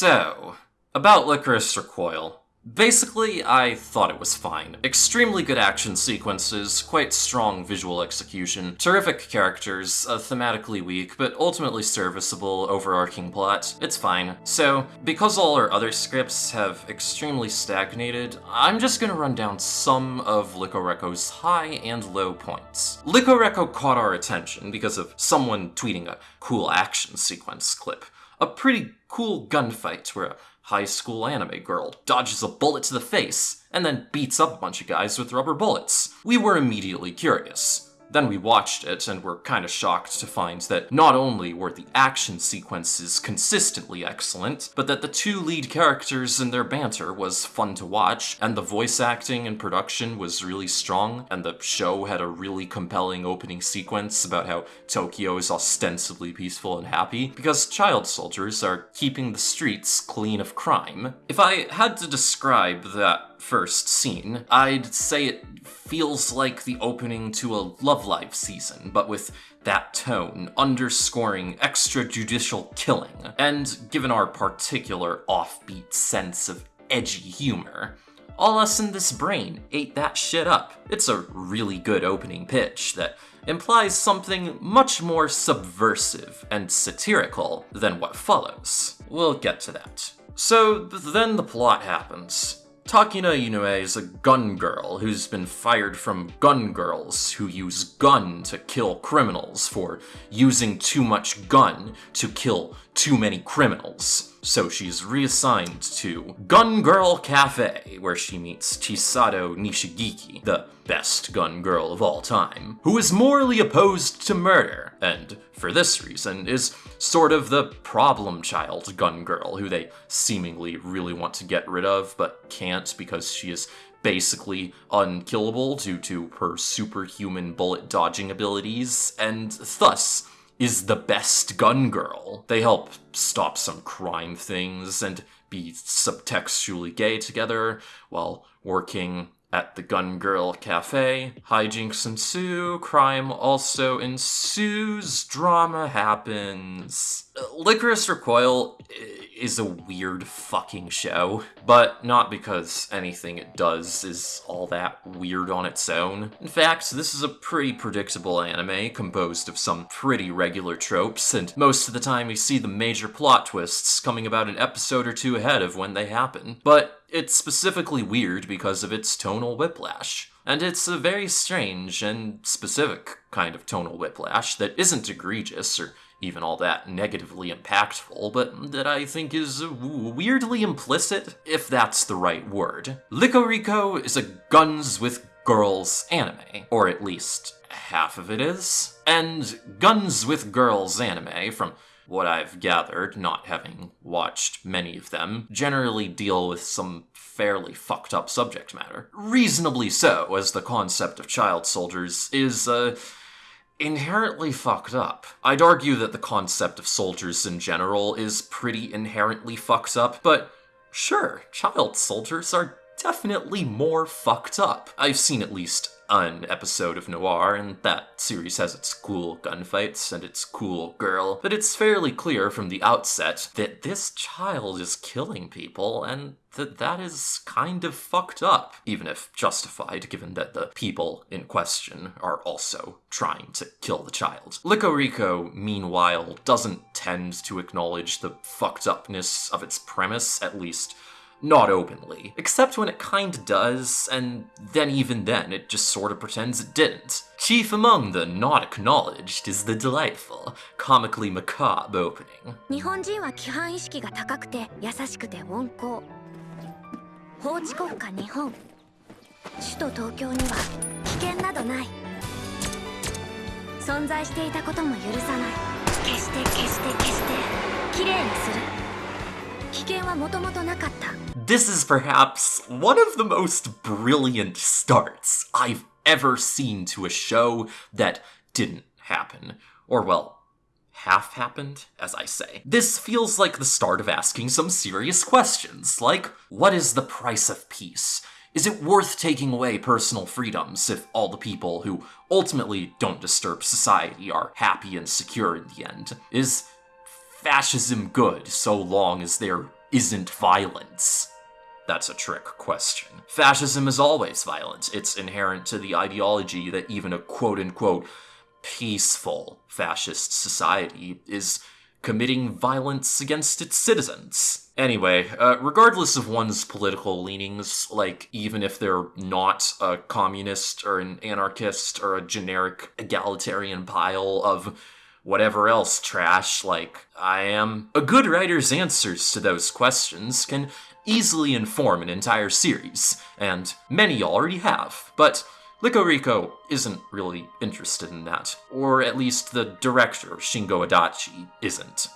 So, about Lycoris Recoil. Basically, I thought it was fine. Extremely good action sequences, quite strong visual execution, terrific characters, uh, thematically weak, but ultimately serviceable overarching plot. It's fine. So, because all our other scripts have extremely stagnated, I'm just gonna run down some of LycoReco's high and low points. LycoReco caught our attention because of someone tweeting a cool action sequence clip. A pretty cool gunfight where a high school anime girl dodges a bullet to the face and then beats up a bunch of guys with rubber bullets. We were immediately curious. Then we watched it and were kind of shocked to find that not only were the action sequences consistently excellent, but that the two lead characters and their banter was fun to watch, and the voice acting and production was really strong, and the show had a really compelling opening sequence about how Tokyo is ostensibly peaceful and happy, because child soldiers are keeping the streets clean of crime. If I had to describe that first scene, I'd say it feels like the opening to a Love Live season, but with that tone, underscoring extrajudicial killing. And given our particular offbeat sense of edgy humor, all us in this brain ate that shit up. It's a really good opening pitch that implies something much more subversive and satirical than what follows. We'll get to that. So then the plot happens. Takina Inoue is a gun girl who's been fired from gun girls who use gun to kill criminals for using too much gun to kill too many criminals. So she's reassigned to Gun Girl Cafe, where she meets Chisato Nishigiki, the best gun girl of all time, who is morally opposed to murder, and for this reason is sort of the problem child gun girl who they seemingly really want to get rid of but can't because she is basically unkillable due to her superhuman bullet dodging abilities, and thus is the best gun girl. They help stop some crime things and be subtextually gay together while working at the Gun Girl Cafe. Hijinks ensue, crime also ensues, drama happens. Uh, licorice Recoil is a weird fucking show, but not because anything it does is all that weird on its own. In fact, this is a pretty predictable anime composed of some pretty regular tropes, and most of the time we see the major plot twists coming about an episode or two ahead of when they happen. But it's specifically weird because of its tonal whiplash. And it's a very strange and specific kind of tonal whiplash that isn't egregious or even all that negatively impactful, but that I think is weirdly implicit, if that's the right word. LycoReco is a guns with girls anime, or at least half of it is. And Guns with Girls anime, from what I've gathered, not having watched many of them, generally deal with some fairly fucked up subject matter. Reasonably so, as the concept of child soldiers is, uh, inherently fucked up. I'd argue that the concept of soldiers in general is pretty inherently fucked up, but sure, child soldiers are definitely more fucked up. I've seen at least an episode of Noir, and that series has its cool gunfights and its cool girl, but it's fairly clear from the outset that this child is killing people, and that that is kind of fucked up, even if justified given that the people in question are also trying to kill the child. LycoReco, meanwhile, doesn't tend to acknowledge the fucked upness of its premise, at least not openly. Except when it kinda does, and then even then it just sorta pretends it didn't. Chief among the not acknowledged is the delightful, comically macabre opening. 日本人は規範意識が高くて優しくて温厚法治国家日本首都東京には危険などない存在していたことも許さない決して決して決してきれいにする危険はもともとなかった This is perhaps one of the most brilliant starts I've ever seen to a show that didn't happen. Or, well, half happened, as I say. This feels like the start of asking some serious questions, like what is the price of peace? Is it worth taking away personal freedoms if all the people who ultimately don't disturb society are happy and secure in the end? Is fascism good so long as they're isn't violence? That's a trick question. Fascism is always violent. It's inherent to the ideology that even a quote unquote peaceful fascist society is committing violence against its citizens. Anyway, uh, regardless of one's political leanings, like even if they're not a communist or an anarchist or a generic egalitarian pile of whatever else trash like I am, a good writer's answers to those questions can easily inform an entire series, and many already have. But LycoReco isn't really interested in that, or at least the director, Shingo Adachi, isn't.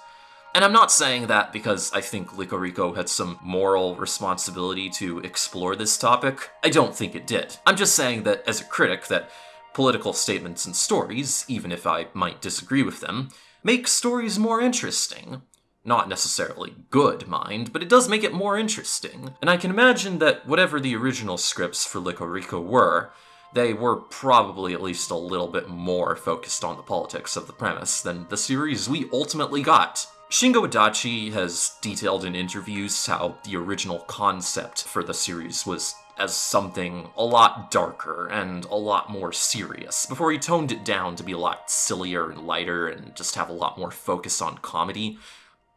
And I'm not saying that because I think LycoReco had some moral responsibility to explore this topic. I don't think it did. I'm just saying that as a critic that political statements and stories, even if I might disagree with them, make stories more interesting. Not necessarily good, mind, but it does make it more interesting. And I can imagine that whatever the original scripts for Rico were, they were probably at least a little bit more focused on the politics of the premise than the series we ultimately got. Shingo Adachi has detailed in interviews how the original concept for the series was as something a lot darker and a lot more serious, before he toned it down to be a lot sillier and lighter and just have a lot more focus on comedy.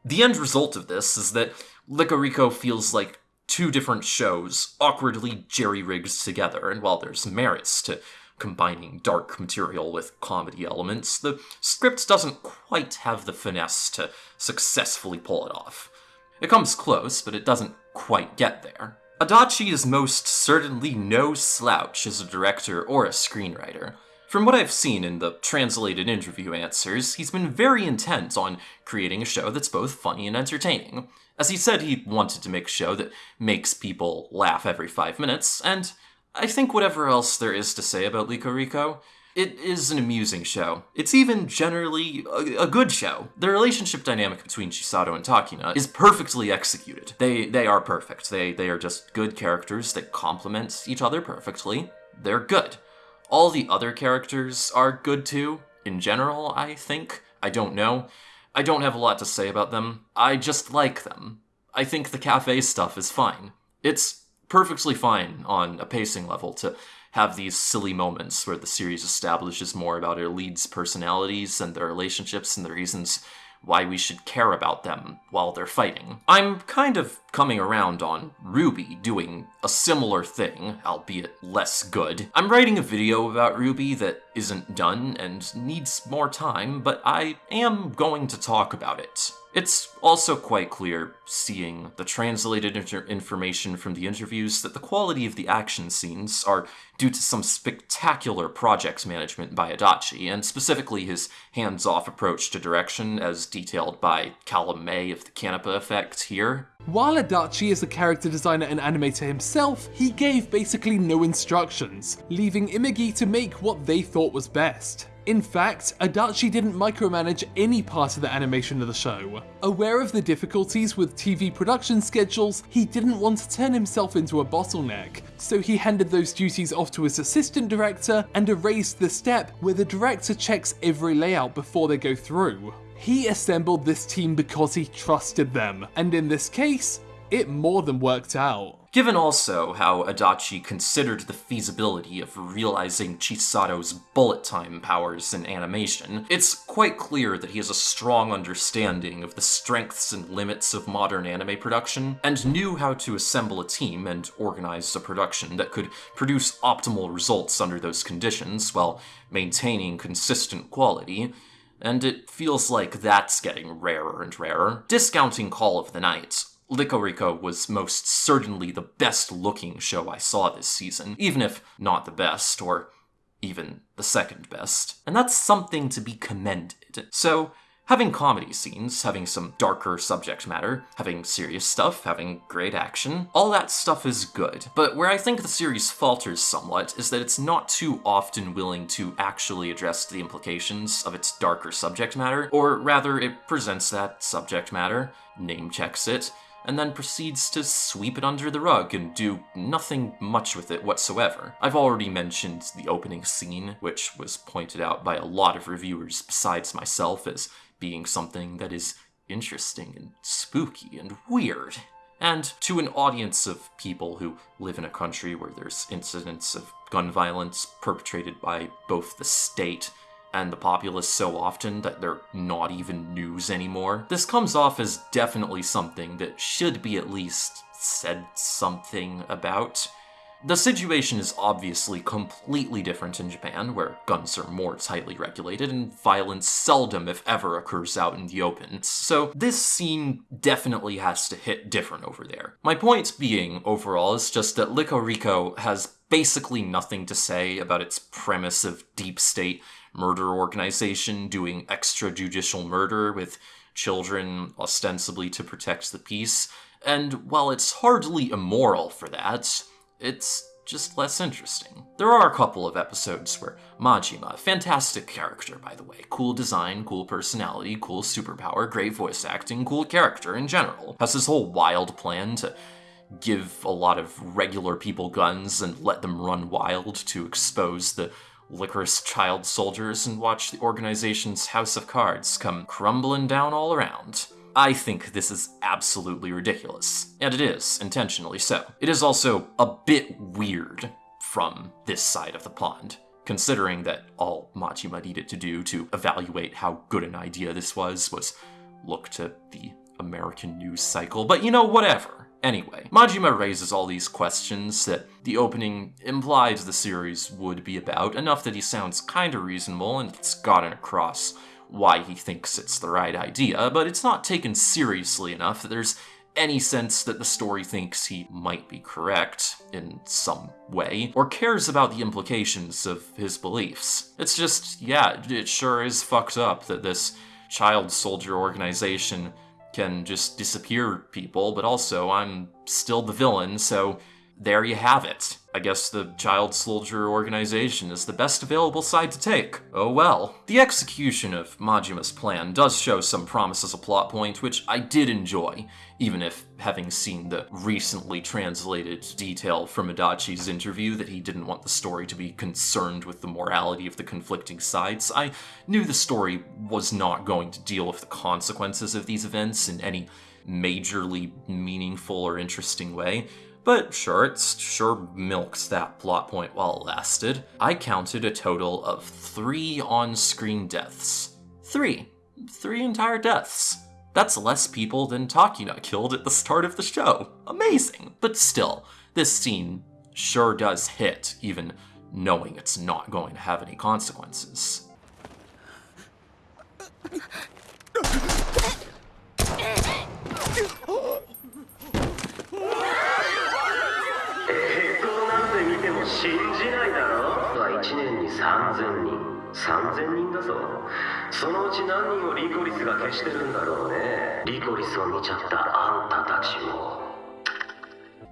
The end result of this is that Rico feels like two different shows awkwardly jerry rigged together, and while there's merits to combining dark material with comedy elements, the script doesn't quite have the finesse to successfully pull it off. It comes close, but it doesn't quite get there. Adachi is most certainly no slouch as a director or a screenwriter. From what I've seen in the translated interview answers, he's been very intent on creating a show that's both funny and entertaining. As he said, he wanted to make a show that makes people laugh every five minutes, and I think whatever else there is to say about LycoReco, it is an amusing show. It's even generally a, a, good show. The relationship dynamic between Chisato and Takina is perfectly executed. They they are perfect. They they are just good characters that complement each other perfectly. They're good. All the other characters are good too, in general, I think. I don't know. I don't have a lot to say about them. I just like them. I think the cafe stuff is fine. It's perfectly fine on a pacing level to have these silly moments where the series establishes more about our leads' personalities and their relationships and the reasons why we should care about them while they're fighting. I'm kind of coming around on RWBY doing a similar thing, albeit less good. I'm writing a video about RWBY that isn't done and needs more time, but I am going to talk about it. It's also quite clear, seeing the translated information from the interviews, that the quality of the action scenes are due to some spectacular project management by Adachi, and specifically his hands-off approach to direction as detailed by Callum May of the Canipa Effect here. While Adachi is a character designer and animator himself, he gave basically no instructions, leaving Imagi to make what they thought was best. In fact, Adachi didn't micromanage any part of the animation of the show. Aware of the difficulties with TV production schedules, he didn't want to turn himself into a bottleneck, so he handed those duties off to his assistant director and erased the step where the director checks every layout before they go through. He assembled this team because he trusted them, and in this case, it more than worked out. Given also how Adachi considered the feasibility of realizing Chisato's bullet time powers in animation, it's quite clear that he has a strong understanding of the strengths and limits of modern anime production, and knew how to assemble a team and organize a production that could produce optimal results under those conditions while maintaining consistent quality, and it feels like that's getting rarer and rarer. Discounting Call of the Night, Rico was most certainly the best looking show I saw this season, even if not the best, or even the second best. And that's something to be commended. So, having comedy scenes, having some darker subject matter, having serious stuff, having great action, all that stuff is good. But where I think the series falters somewhat is that it's not too often willing to actually address the implications of its darker subject matter, or rather, it presents that subject matter, name checks it, and then proceeds to sweep it under the rug and do nothing much with it whatsoever. I've already mentioned the opening scene, which was pointed out by a lot of reviewers besides myself as being something that is interesting and spooky and weird. And to an audience of people who live in a country where there's incidents of gun violence perpetrated by both the state and the populace so often that they're not even news anymore, this comes off as definitely something that should be at least said something about. The situation is obviously completely different in Japan, where guns are more tightly regulated and violence seldom, if ever, occurs out in the open. So this scene definitely has to hit different over there. My point being, overall, is just that LycoReco has basically nothing to say about its premise of deep state murder organization doing extrajudicial murder with children ostensibly to protect the peace. And while it's hardly immoral for that, it's just less interesting. There are a couple of episodes where Majima, fantastic character by the way, cool design, cool personality, cool superpower, great voice acting, cool character in general, has this whole wild plan to give a lot of regular people guns and let them run wild to expose the Lycoris child soldiers and watch the organization's house of cards come crumbling down all around. I think this is absolutely ridiculous, and it is, intentionally so. It is also a bit weird from this side of the pond, considering that all Majima needed to do to evaluate how good an idea this was was look to the American news cycle, but you know, whatever. Anyway, Majima raises all these questions that the opening implies the series would be about, enough that he sounds kinda reasonable and it's gotten across why he thinks it's the right idea, but it's not taken seriously enough that there's any sense that the story thinks he might be correct in some way, or cares about the implications of his beliefs. It's just, yeah, it sure is fucked up that this child soldier organization can just disappear people, but also I'm still the villain, so there you have it. I guess the Child Soldier organization is the best available side to take. Oh well. The execution of Majima's plan does show some promise as a plot point, which I did enjoy, even if having seen the recently translated detail from Adachi's interview that he didn't want the story to be concerned with the morality of the conflicting sides, I knew the story was not going to deal with the consequences of these events in any majorly meaningful or interesting way. But sure, it sure milked that plot point while it lasted. I counted a total of three on-screen deaths. Three. Three entire deaths. That's less people than Takina killed at the start of the show. Amazing. But still, this scene sure does hit, even knowing it's not going to have any consequences.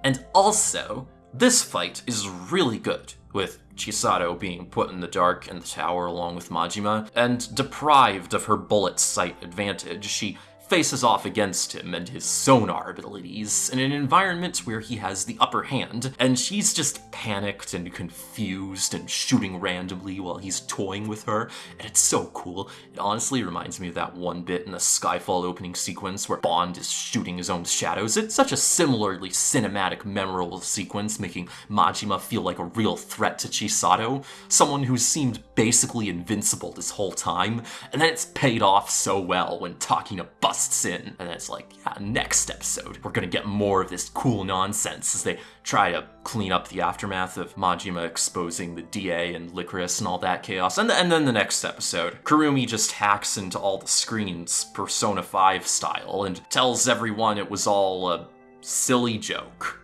And also, this fight is really good, with Chisato being put in the dark in the tower along with Majima, and deprived of her bullet sight advantage, she faces off against him and his sonar abilities in an environment where he has the upper hand, and she's just panicked and confused and shooting randomly while he's toying with her, and it's so cool. It honestly reminds me of that one bit in the Skyfall opening sequence where Bond is shooting his own shadows. It's such a similarly cinematic, memorable sequence, making Majima feel like a real threat to Chisato, someone who seemed basically invincible this whole time, and then it's paid off so well when talking Takina busts and it's like, yeah, next episode, we're gonna get more of this cool nonsense as they try to clean up the aftermath of Majima exposing the DA and Lycoris and all that chaos. And, and then the next episode, Kurumi just hacks into all the screens, Persona 5 style, and tells everyone it was all a silly joke.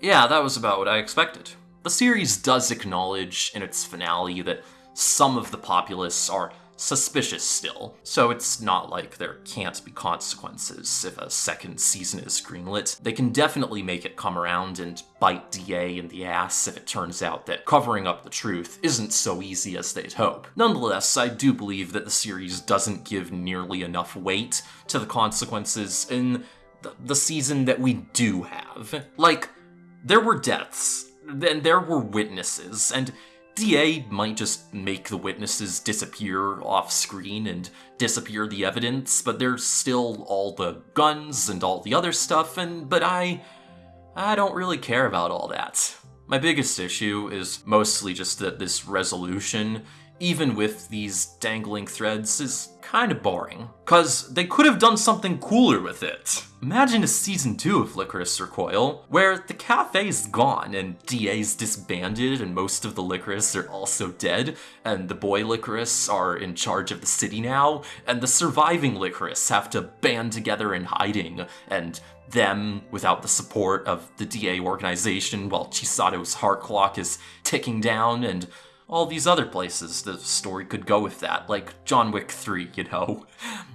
Yeah, that was about what I expected. The series does acknowledge in its finale that some of the populace are suspicious still, so it's not like there can't be consequences if a second season is greenlit. They can definitely make it come around and bite DA in the ass if it turns out that covering up the truth isn't so easy as they'd hope. Nonetheless, I do believe that the series doesn't give nearly enough weight to the consequences in the, season that we do have. Like, there were deaths, and there were witnesses, and DA might just make the witnesses disappear off screen and disappear the evidence, but there's still all the guns and all the other stuff, and but I I don't really care about all that. My biggest issue is mostly just that this resolution, even with these dangling threads, is kind of boring. Cause they could have done something cooler with it. Imagine a season 2 of Lycoris Recoil, where the cafe's gone and DA's disbanded and most of the Lycoris are also dead, and the boy Lycoris are in charge of the city now, and the surviving Lycoris have to band together in hiding, and them without the support of the DA organization while Chisato's heart clock is ticking down and all these other places the story could go with that, like John Wick 3, you know?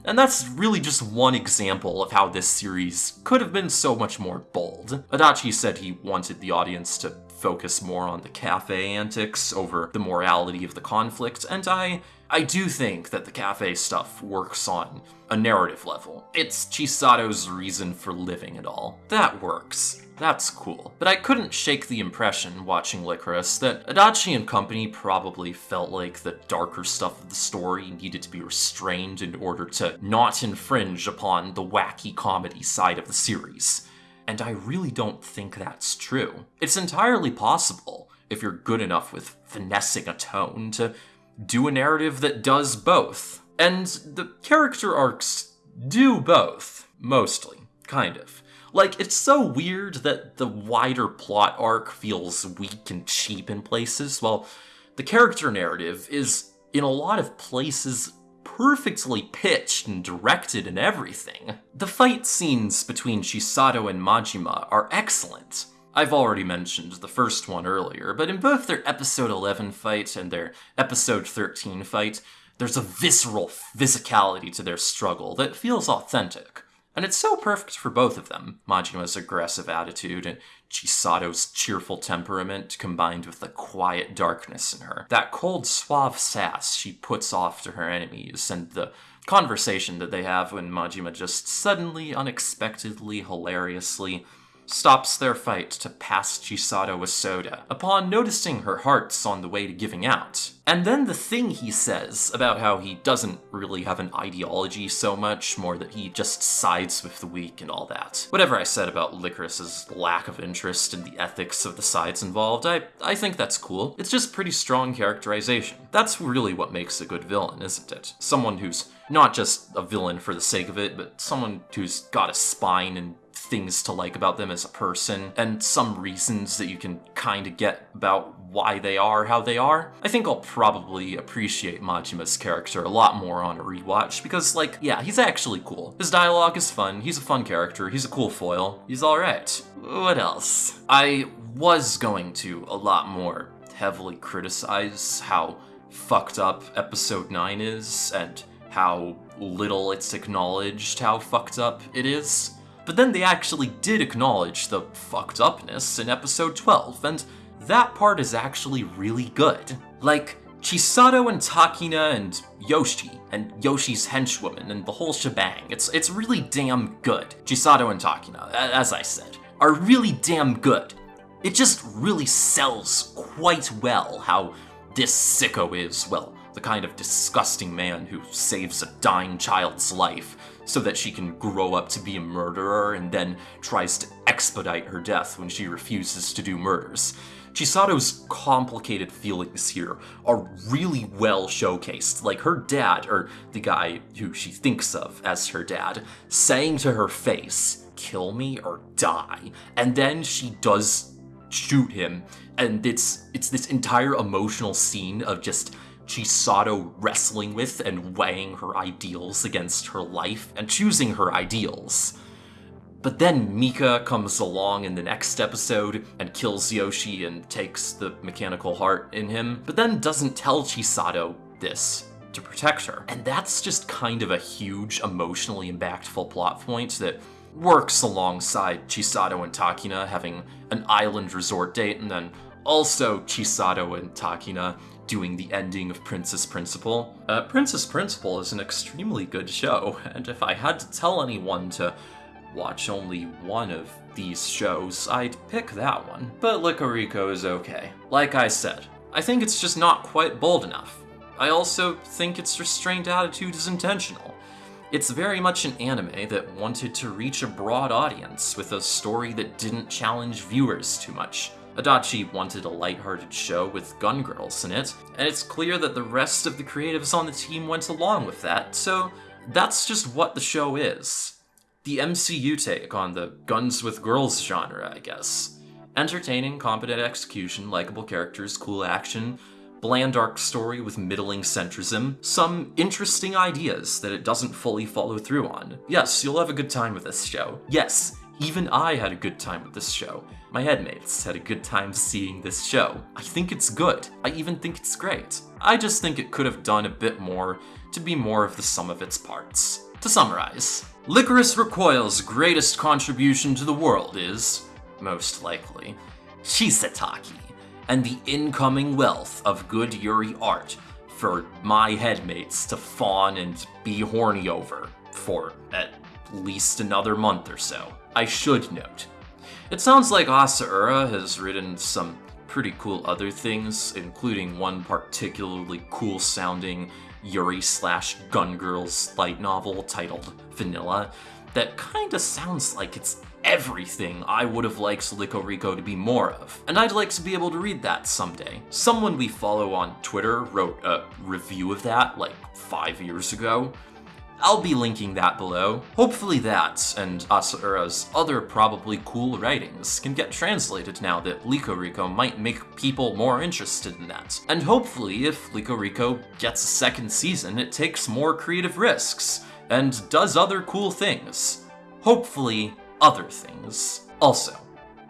And that's really just one example of how this series could have been so much more bold. Adachi said he wanted the audience to focus more on the cafe antics over the morality of the conflict, and I I do think that the cafe stuff works on a narrative level. It's Chisato's reason for living and all. That works. That's cool. But I couldn't shake the impression watching Lycoris that Adachi and company probably felt like the darker stuff of the story needed to be restrained in order to not infringe upon the wacky comedy side of the series. And I really don't think that's true. It's entirely possible, if you're good enough with finessing a tone, to do a narrative that does both. And the character arcs do both, mostly, kind of. Like, it's so weird that the wider plot arc feels weak and cheap in places, while the character narrative is, in a lot of places, perfectly pitched and directed and everything. The fight scenes between Chisato and Majima are excellent. I've already mentioned the first one earlier, but in both their episode 11 fight and their episode 13 fight, there's a visceral physicality to their struggle that feels authentic. And it's so perfect for both of them Majima's aggressive attitude and Chisato's cheerful temperament combined with the quiet darkness in her. That cold, suave sass she puts off to her enemies, and the conversation that they have when Majima just suddenly, unexpectedly, hilariously stops their fight to pass Chisato a soda, upon noticing her heart's on the way to giving out. And then the thing he says about how he doesn't really have an ideology so much, more that he just sides with the weak and all that. Whatever I said about Lycoris's lack of interest in the ethics of the sides involved, I, I think that's cool. It's just pretty strong characterization. That's really what makes a good villain, isn't it? Someone who's not just a villain for the sake of it, but someone who's got a spine and things to like about them as a person, and some reasons that you can kind of get about why they are how they are. I think I'll probably appreciate Majima's character a lot more on a rewatch because, like, yeah, he's actually cool. His dialogue is fun, he's a fun character, he's a cool foil, he's alright. What else? I was going to a lot more heavily criticize how fucked up episode 9 is and how little it's acknowledged how fucked up it is. But then they actually did acknowledge the fucked upness in episode 12, and that part is actually really good. Like, Chisato and Takina and Yoshi, and Yoshi's henchwoman, and the whole shebang. It's, it's really damn good. Chisato and Takina, as I said, are really damn good. It just really sells quite well how this sicko is, well, the kind of disgusting man who saves a dying child's life so that she can grow up to be a murderer and then tries to expedite her death when she refuses to do murders. Chisato's complicated feelings here are really well showcased, like her dad, or the guy who she thinks of as her dad, saying to her face, kill me or die, and then she does shoot him, and it's it's this entire emotional scene of just Chisato wrestling with and weighing her ideals against her life and choosing her ideals. But then Mika comes along in the next episode and kills Yoshi and takes the mechanical heart in him, but then doesn't tell Chisato this to protect her. And that's just kind of a huge emotionally impactful plot point that works alongside Chisato and Takina having an island resort date and then also Chisato and Takina doing the ending of Princess Principal. Uh, Princess Principal is an extremely good show, and if I had to tell anyone to watch only one of these shows, I'd pick that one. But LycoReco is okay. Like I said, I think it's just not quite bold enough. I also think its restrained attitude is intentional. It's very much an anime that wanted to reach a broad audience with a story that didn't challenge viewers too much. Adachi wanted a lighthearted show with gun girls in it, and it's clear that the rest of the creatives on the team went along with that, so that's just what the show is. The MCU take on the guns with girls genre, I guess. Entertaining, competent execution, likable characters, cool action, bland arc story with middling centrism, some interesting ideas that it doesn't fully follow through on. Yes, you'll have a good time with this show. Yes, even I had a good time with this show. My headmates had a good time seeing this show. I think it's good. I even think it's great. I just think it could have done a bit more to be more of the sum of its parts. To summarize, Lycoris Recoil's greatest contribution to the world is, most likely, ChisaTaki, and the incoming wealth of good Yuri art for my headmates to fawn and be horny over for at least another month or so. I should note. It sounds like Asaura has written some pretty cool other things, including one particularly cool sounding Yuri slash Gun Girls light novel titled Vanilla that kinda sounds like it's everything I would have liked LycoReco to be more of. And I'd like to be able to read that someday. Someone we follow on Twitter wrote a review of that like five years ago. I'll be linking that below. Hopefully that, and Asaura's other probably cool writings, can get translated now that LycoReco might make people more interested in that. And hopefully, if LycoReco gets a second season, it takes more creative risks, and does other cool things. Hopefully, other things. Also,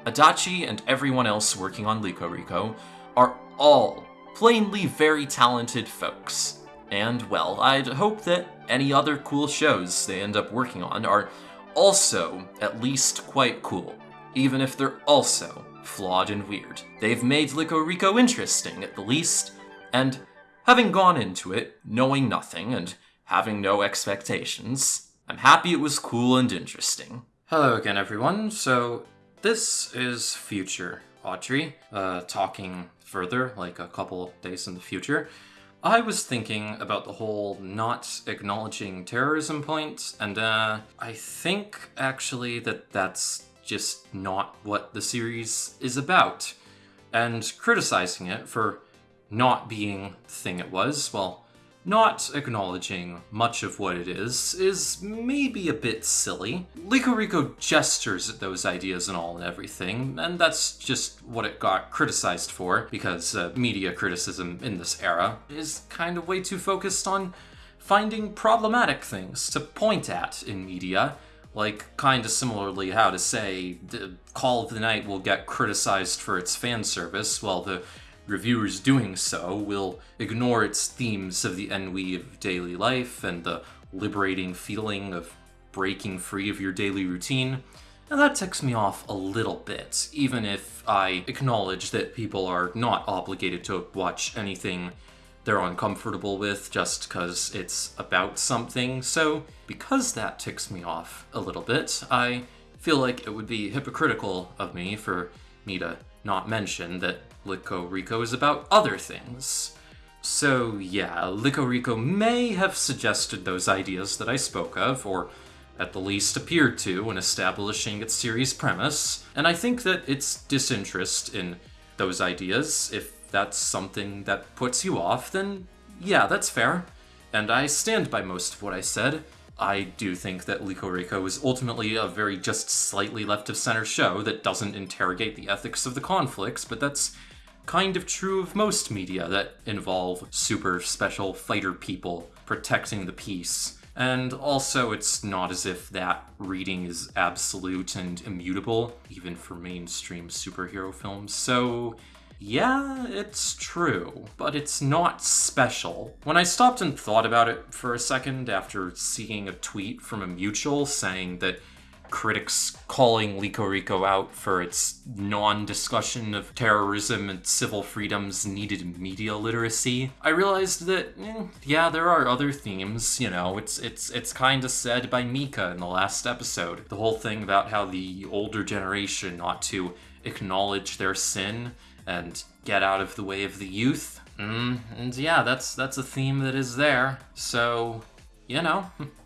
Adachi and everyone else working on LycoReco are all plainly very talented folks. And, well, I'd hope that any other cool shows they end up working on are also at least quite cool, even if they're also flawed and weird. They've made LycoReco interesting, at the least, and having gone into it, knowing nothing, and having no expectations, I'm happy it was cool and interesting. Hello again, everyone. So, this is future Audrey, uh, talking further, like a couple days in the future. I was thinking about the whole not acknowledging terrorism point, and uh, I think actually that that's just not what the series is about. And criticizing it for not being the thing it was, well, not acknowledging much of what it is, is maybe a bit silly. LycoReco gestures at those ideas and all and everything, and that's just what it got criticized for, because uh, media criticism in this era is kind of way too focused on finding problematic things to point at in media. Like, kind of similarly, how to say, the Call of the Night will get criticized for its fan service, while the reviewers doing so will ignore its themes of the ennui of daily life and the liberating feeling of breaking free of your daily routine. And that ticks me off a little bit, even if I acknowledge that people are not obligated to watch anything they're uncomfortable with just because it's about something. So, because that ticks me off a little bit, I feel like it would be hypocritical of me for me to not mention that LycoReco is about other things. So, yeah, LycoReco may have suggested those ideas that I spoke of, or at the least appeared to when establishing its series premise, and I think that its disinterest in those ideas, if that's something that puts you off, then yeah, that's fair. And I stand by most of what I said. I do think that LycoReco is ultimately a very just slightly left of center show that doesn't interrogate the ethics of the conflicts, but that's kind of true of most media that involve super special fighter people protecting the peace. And also, it's not as if that reading is absolute and immutable, even for mainstream superhero films. So, yeah, it's true, but it's not special. When I stopped and thought about it for a second after seeing a tweet from a mutual saying that critics calling LycoReco out for its non discussion of terrorism and civil freedoms needed media literacy, I realized that, eh, yeah, there are other themes. You know, it's, it's, it's kind of said by Mika in the last episode. The whole thing about how the older generation ought to acknowledge their sin and get out of the way of the youth. Mm, and yeah, that's that's a theme that is there. So, you know,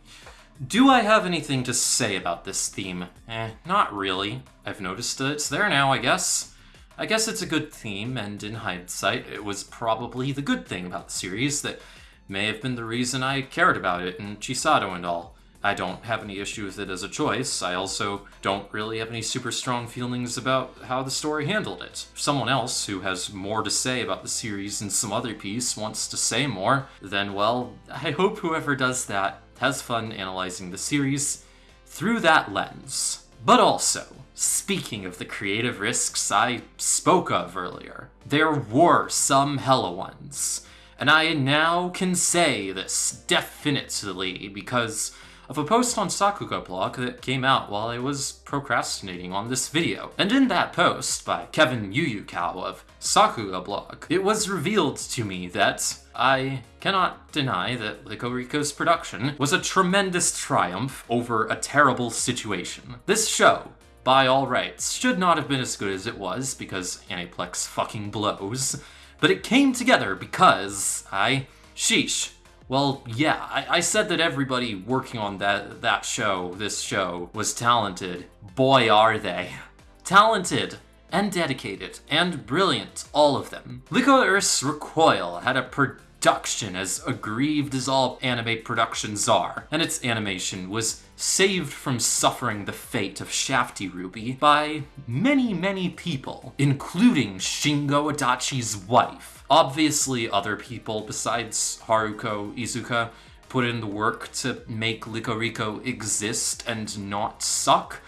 do I have anything to say about this theme? Eh, not really. I've noticed that it's there now, I guess. I guess it's a good theme, and in hindsight, it was probably the good thing about the series that may have been the reason I cared about it and Chisato and all. I don't have any issue with it as a choice. I also don't really have any super strong feelings about how the story handled it. If someone else who has more to say about the series in some other piece wants to say more, then well, I hope whoever does that has fun analyzing the series through that lens. But also, speaking of the creative risks I spoke of earlier, there were some hella ones. And I now can say this definitely because of a post on Sakuga blog that came out while I was procrastinating on this video. And in that post by Kevin Yuyukawa of Sakuga blog, it was revealed to me that I cannot deny that Rico's production was a tremendous triumph over a terrible situation. This show, by all rights, should not have been as good as it was because Aniplex fucking blows, but it came together because I... Sheesh. Well, yeah, I, I, said that everybody working on that that show, this show, was talented. Boy, are they. Talented and dedicated and brilliant, all of them. Lycoris Recoil had a production as aggrieved as all anime productions are, and its animation was saved from suffering the fate of Shafty RWBY by many, many people, including Shingo Adachi's wife. Obviously, other people besides Haruko Iizuka put in the work to make LycoReco exist and not suck,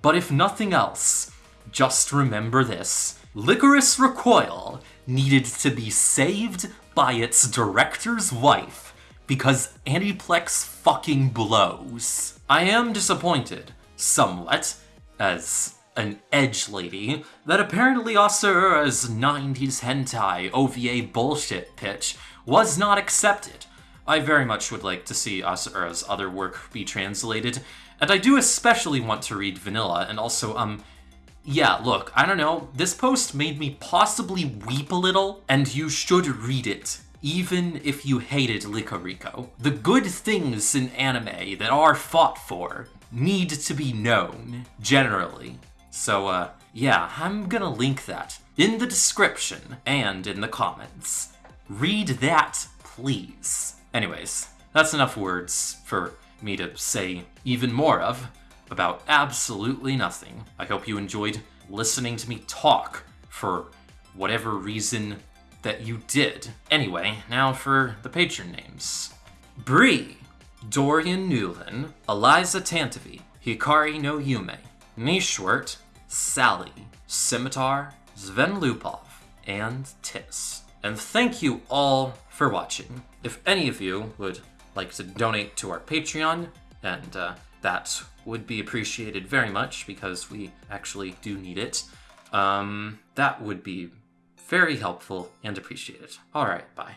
but if nothing else, just remember this. Lycoris Recoil needed to be saved by its director's wife because Aniplex fucking blows. I am disappointed, somewhat, as an edge lady that apparently Asaura's 90s hentai OVA bullshit pitch was not accepted. I very much would like to see Asaura's other work be translated, and I do especially want to read Vanilla, and also, um, yeah, look, I don't know, this post made me possibly weep a little, and you should read it, even if you hated LycoReco. The good things in anime that are fought for need to be known, generally. So, uh, yeah, I'm gonna link that in the description and in the comments. Read that, please. Anyways, that's enough words for me to say even more of about absolutely nothing. I hope you enjoyed listening to me talk for whatever reason that you did. Anyway, now for the patron names. Bree, Dorian Newlin, Eliza Tantavi, Hikari no Yume, Nishwert, Sally, Scimitar, Sven Lupov, and Tis. And thank you all for watching. If any of you would like to donate to our Patreon, and uh, that would be appreciated very much because we actually do need it, um, that would be very helpful and appreciated. Alright, bye.